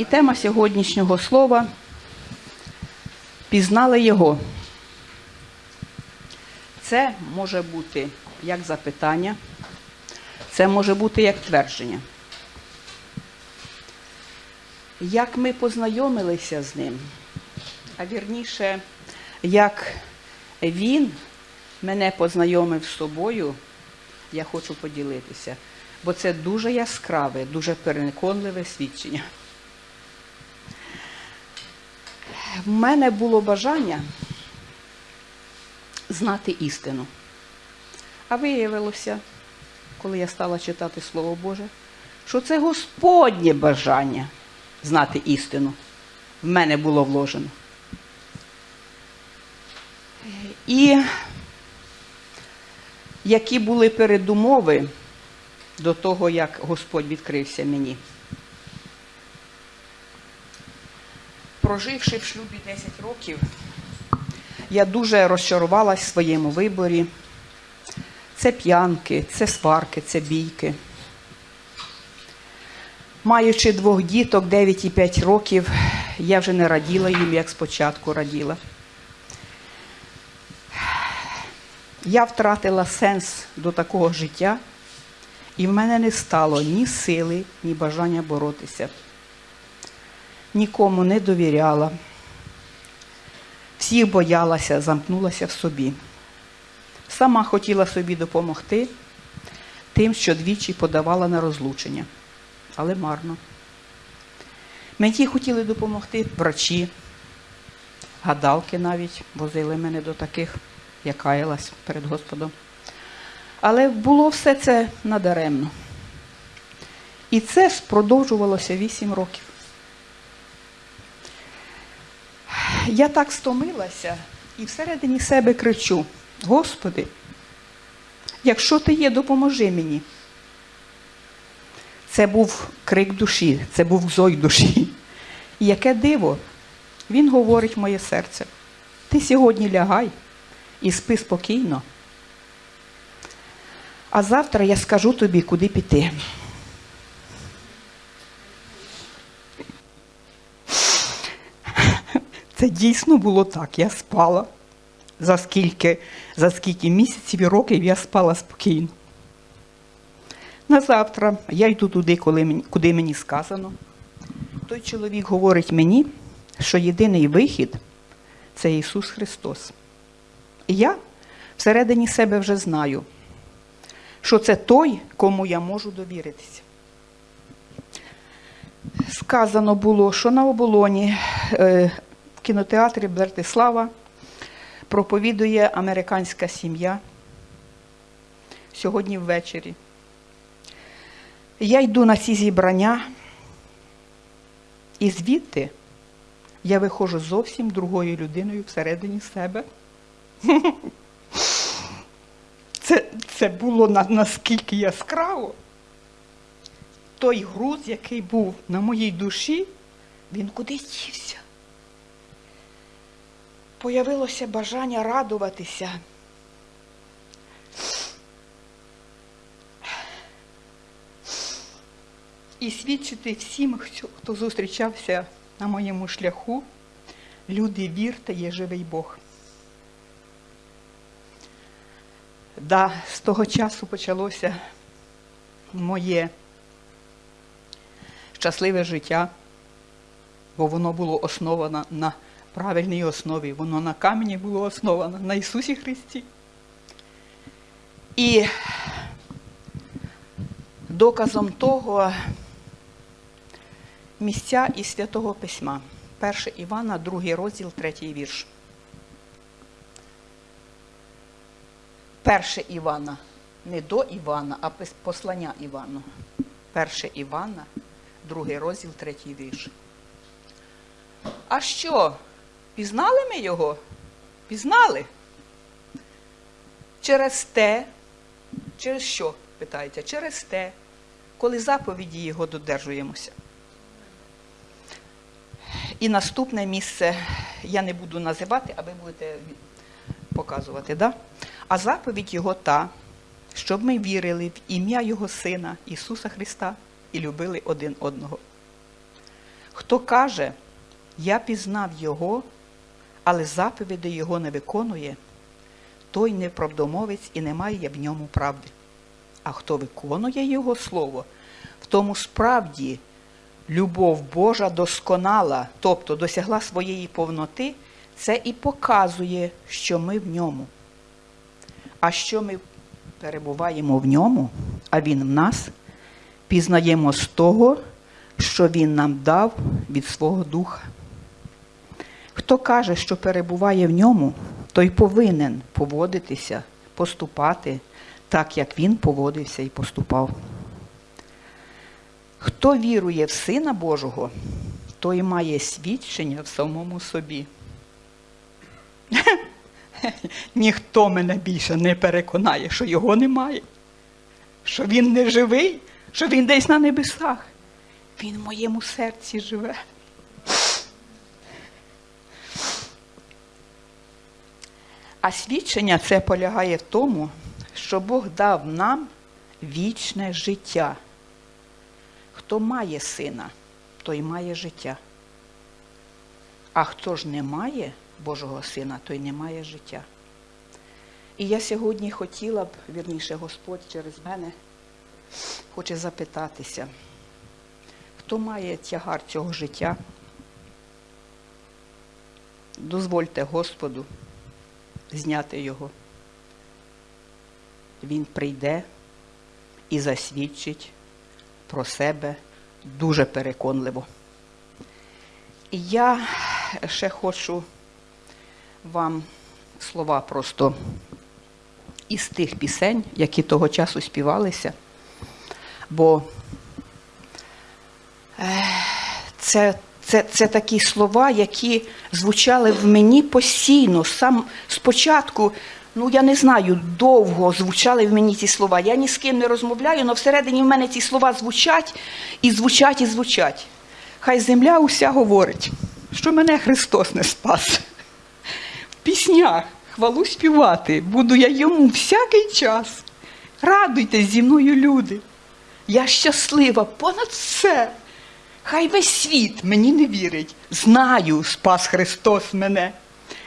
І тема сьогоднішнього слова пізнали його. Це може бути як запитання, це може бути як твердження. Як ми познайомилися з ним, а вірніше, як він мене познайомив з собою, я хочу поділитися, бо це дуже яскраве, дуже переконливе свідчення. В мене було бажання знати істину. А виявилося, коли я стала читати Слово Боже, що це Господнє бажання знати істину. В мене було вложено. І які були передумови до того, як Господь відкрився мені. Проживши в шлюбі 10 років, я дуже розчарувалась в своєму виборі. Це п'янки, це сварки, це бійки. Маючи двох діток 9 і 5 років, я вже не раділа їм, як спочатку раділа. Я втратила сенс до такого життя, і в мене не стало ні сили, ні бажання боротися. Нікому не довіряла, всіх боялася, замкнулася в собі. Сама хотіла собі допомогти тим, що двічі подавала на розлучення, але марно. Мені хотіли допомогти врачі, гадалки навіть возили мене до таких, я каялась перед Господом. Але було все це надаремно. І це продовжувалося вісім років. Я так стомилася і всередині себе кричу: Господи, якщо ти є, допоможи мені. Це був крик душі, це був зой душі. І яке диво, він говорить моє серце: ти сьогодні лягай і спи спокійно. А завтра я скажу тобі, куди піти. Це дійсно було так. Я спала. За скільки, за скільки місяців і років я спала спокійно. На завтра я йду туди, коли мені, куди мені сказано. Той чоловік говорить мені, що єдиний вихід це Ісус Христос. І я всередині себе вже знаю, що це той, кому я можу довіритися. Сказано було, що на оболоні е, кінотеатрі Бертислава проповідує американська сім'я сьогодні ввечері. Я йду на ці зібрання, і звідти я виходжу зовсім другою людиною всередині себе. Це, це було на, наскільки яскраво. Той груз, який був на моїй душі, він кудись дівся. Появилося бажання радуватися. І свідчити всім, хто- зустрічався на моєму шляху, люди, вірте, є живий Бог. Да, з того часу почалося моє щасливе життя, бо воно було основано на правильній основі, воно на камені було основано на Ісусі Христі. І доказом того місця із Святого Письма. 1 Івана, 2 розділ, 3 вірш. 1 Івана, не до Івана, а послання Івану. 1 Івана, 2 розділ, 3 вірш. А що? Пізнали ми його? Пізнали? Через те, через що, питається? Через те, коли заповіді його додержуємося. І наступне місце я не буду називати, а ви будете показувати. Да? А заповідь його та, щоб ми вірили в ім'я Його Сина Ісуса Христа і любили один одного. Хто каже, я пізнав Його, але заповіді Його не виконує, той неправдомовець і немає в ньому правди. А хто виконує Його Слово, в тому справді любов Божа досконала, тобто досягла своєї повноти, це і показує, що ми в ньому. А що ми перебуваємо в ньому, а Він в нас, пізнаємо з того, що Він нам дав від свого духа. Хто каже, що перебуває в ньому, той повинен поводитися, поступати так, як він поводився і поступав. Хто вірує в Сина Божого, той має свідчення в самому собі. Ніхто мене більше не переконає, що його немає, що він не живий, що він десь на небесах. Він в моєму серці живе. А свідчення це полягає в тому, що Бог дав нам вічне життя. Хто має сина, той має життя. А хто ж не має Божого сина, той не має життя. І я сьогодні хотіла б, вірніше, Господь через мене хоче запитатися, хто має тягар цього життя? Дозвольте Господу зняти його. Він прийде і засвідчить про себе дуже переконливо. І я ще хочу вам слова просто із тих пісень, які того часу співалися, бо е, це, це, це такі слова, які звучали в мені постійно. Сам спочатку, ну я не знаю, довго звучали в мені ці слова. Я ні з ким не розмовляю, але всередині в мене ці слова звучать і звучать, і звучать. Хай земля уся говорить, що мене Христос не спас. В піснях хвалу співати буду я йому всякий час. Радуйтесь зі мною, люди. Я щаслива понад все. Хай весь світ мені не вірить. Знаю, спас Христос мене.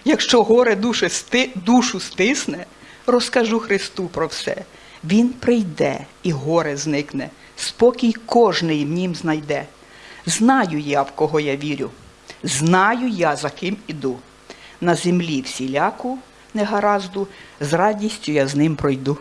Якщо горе душе сти, душу стисне, розкажу Христу про все. Він прийде і горе зникне, спокій кожний в нім знайде. Знаю я, в кого я вірю, знаю я, за ким іду. На землі всіляку негаразду, з радістю я з ним пройду.